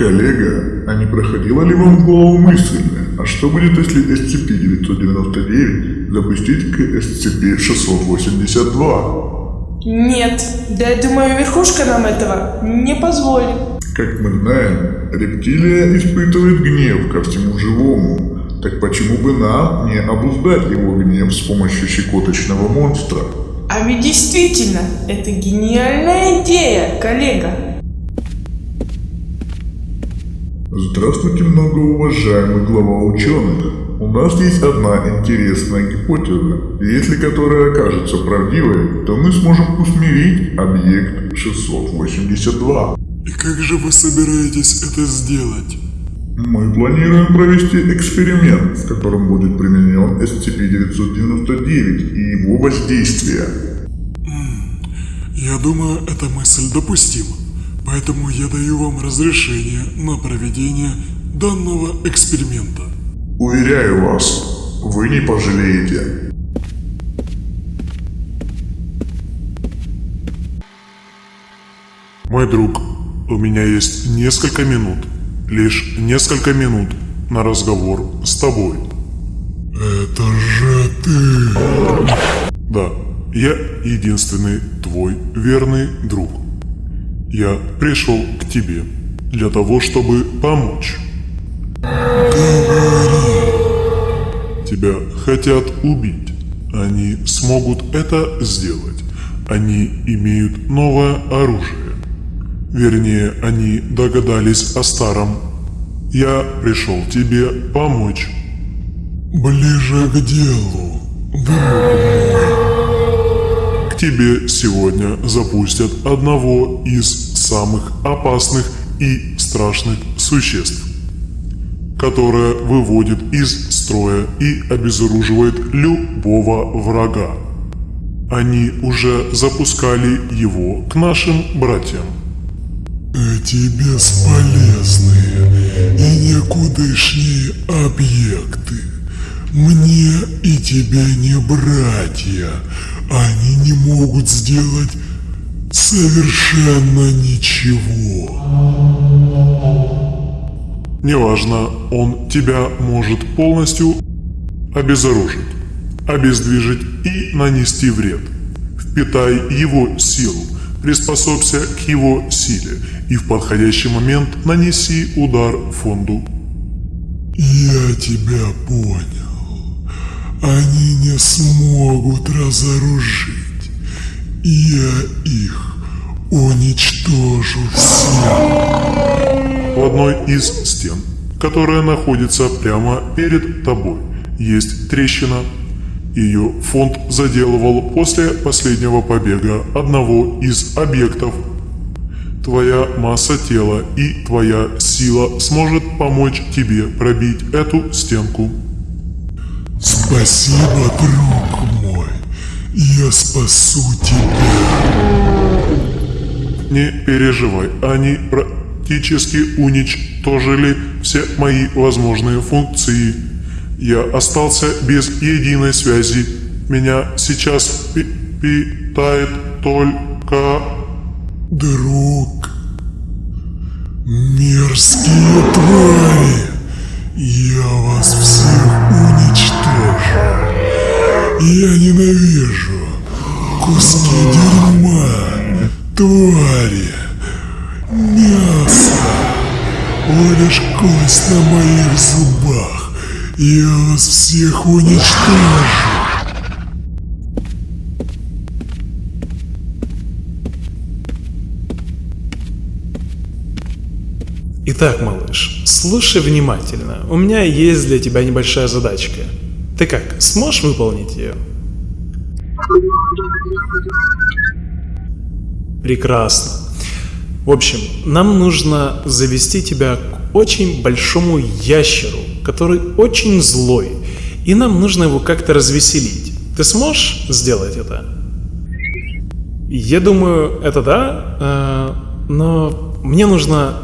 Коллега, а не проходила ли вам в голову мысль, а что будет, если SCP-999 запустить к SCP-682? Нет, да я думаю, верхушка нам этого не позволит. Как мы знаем, рептилия испытывает гнев ко всему живому. Так почему бы нам не обуздать его гнев с помощью щекоточного монстра? А ведь действительно, это гениальная идея, коллега. Здравствуйте, многоуважаемый глава ученых. У нас есть одна интересная гипотеза. Если которая окажется правдивой, то мы сможем усмирить объект 682. И как же вы собираетесь это сделать? Мы планируем провести эксперимент, в котором будет применен SCP-999 и его воздействие. Я думаю, эта мысль допустима. Поэтому я даю вам разрешение на проведение данного эксперимента. Уверяю вас, вы не пожалеете. Мой друг, у меня есть несколько минут, лишь несколько минут на разговор с тобой. Это же ты. Да, я единственный твой верный друг. Я пришел к тебе для того, чтобы помочь. Тебя хотят убить. Они смогут это сделать. Они имеют новое оружие. Вернее, они догадались о старом. Я пришел тебе помочь. Ближе к делу, друг. Тебе сегодня запустят одного из самых опасных и страшных существ, которое выводит из строя и обезоруживает любого врага. Они уже запускали его к нашим братьям. Эти бесполезные и никудышние объекты. Мне и тебе не братья. Они не могут сделать совершенно ничего. Неважно, он тебя может полностью обезоружить, обездвижить и нанести вред. Впитай его силу, приспособься к его силе и в подходящий момент нанеси удар фонду. Я тебя понял. Они не смогут разоружить. Я их уничтожу всех. В одной из стен, которая находится прямо перед тобой, есть трещина ее фонд заделывал после последнего побега одного из объектов. Твоя масса тела и твоя сила сможет помочь тебе пробить эту стенку. Спасибо, друг мой. Я спасу тебя. Не переживай, они практически уничтожили все мои возможные функции. Я остался без единой связи. Меня сейчас пи питает только... Друг. Мерзкие твари. Я вас всех уничтожу. Я ненавижу. Куски дерьма. Твари. Мясо. Лишь кость на моих зубах. Я вас всех уничтожу. Итак, малыш, слушай внимательно. У меня есть для тебя небольшая задачка. Ты как, сможешь выполнить ее? Прекрасно. В общем, нам нужно завести тебя к очень большому ящеру, который очень злой, и нам нужно его как-то развеселить. Ты сможешь сделать это? Я думаю, это да, э, но мне нужно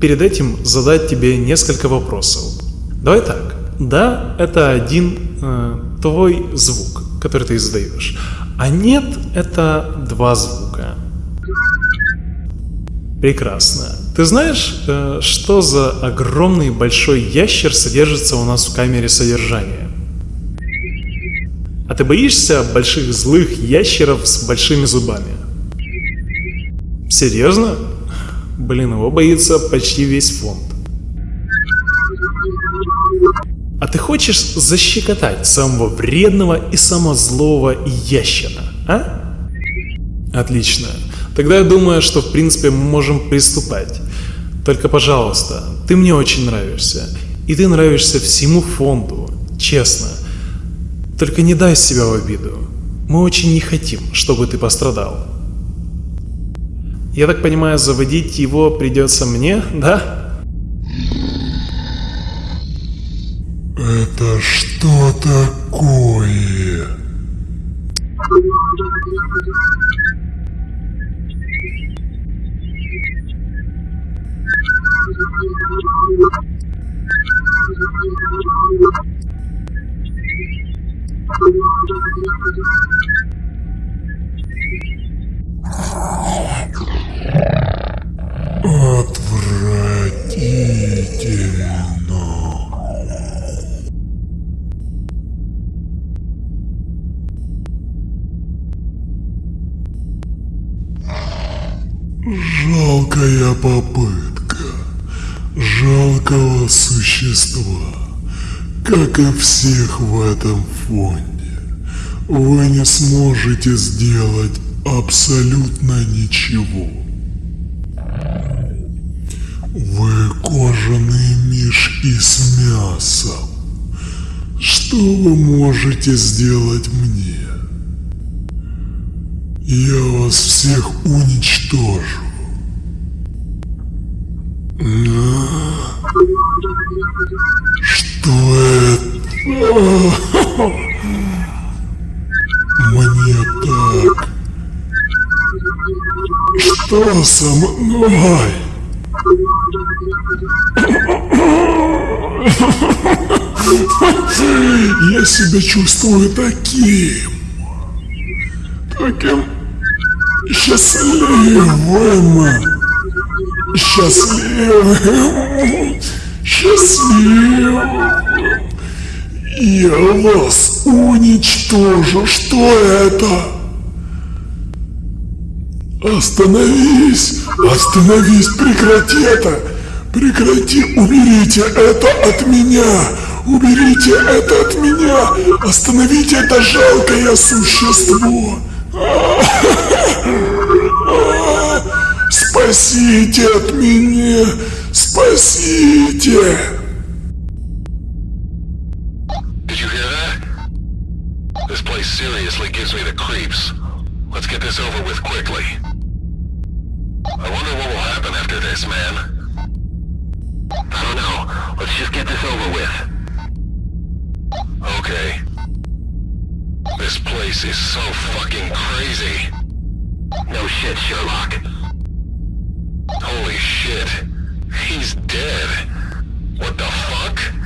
перед этим задать тебе несколько вопросов. Давай так. Да, это один э, твой звук, который ты издаешь. А нет, это два звука. Прекрасно. Ты знаешь, э, что за огромный большой ящер содержится у нас в камере содержания? А ты боишься больших злых ящеров с большими зубами? Серьезно? Блин, его боится почти весь фонд. А ты хочешь защекотать самого вредного и самого злого ящера, а? Отлично. Тогда я думаю, что в принципе мы можем приступать. Только, пожалуйста, ты мне очень нравишься. И ты нравишься всему фонду, честно. Только не дай себя в обиду. Мы очень не хотим, чтобы ты пострадал. Я так понимаю, заводить его придется мне, да? Это что такое? Жалкая попытка жалкого существа, как и всех в этом фонде. Вы не сможете сделать абсолютно ничего. Вы кожаные мешки с мясом. Что вы можете сделать мне? Я вас всех уничтожу. Что это? Мне так. Что со мной? Я себя чувствую таким. Таким счастливым. Счастливым. Счастливым. Я вас уничтожу. Что это? Остановись! Остановись! Прекрати это! Прекрати! Уберите это от меня! Уберите это от меня! Остановите это жалкое существо! Спасите от меня! Спасите! Did you hear that? This place seriously gives me the creeps. Let's get this over with quickly. I wonder what will happen after this, man. I don't know. Let's just get this over with. Okay. This place is so fucking crazy. No shit, Sherlock. Holy shit. He's dead. What the fuck?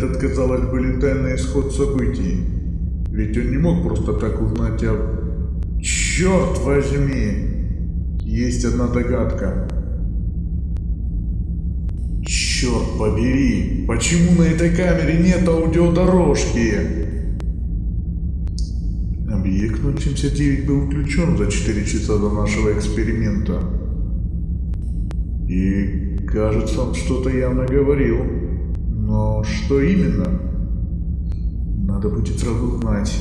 Повлиять на этот, казалось бы, летальный исход событий? Ведь он не мог просто так узнать о... Черт возьми! Есть одна догадка. Черт побери! Почему на этой камере нет аудиодорожки? Объект 079 был включен за 4 часа до нашего эксперимента. И кажется, он что-то явно говорил. Но что именно? Надо будет сразу знать.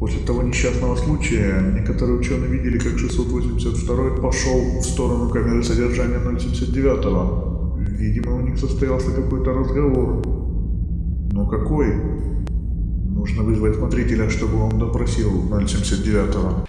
После того несчастного случая, некоторые ученые видели, как 682 пошел в сторону камеры содержания 079. Видимо, у них состоялся какой-то разговор. Но какой? Нужно вызвать смотрителя, чтобы он допросил 079-го.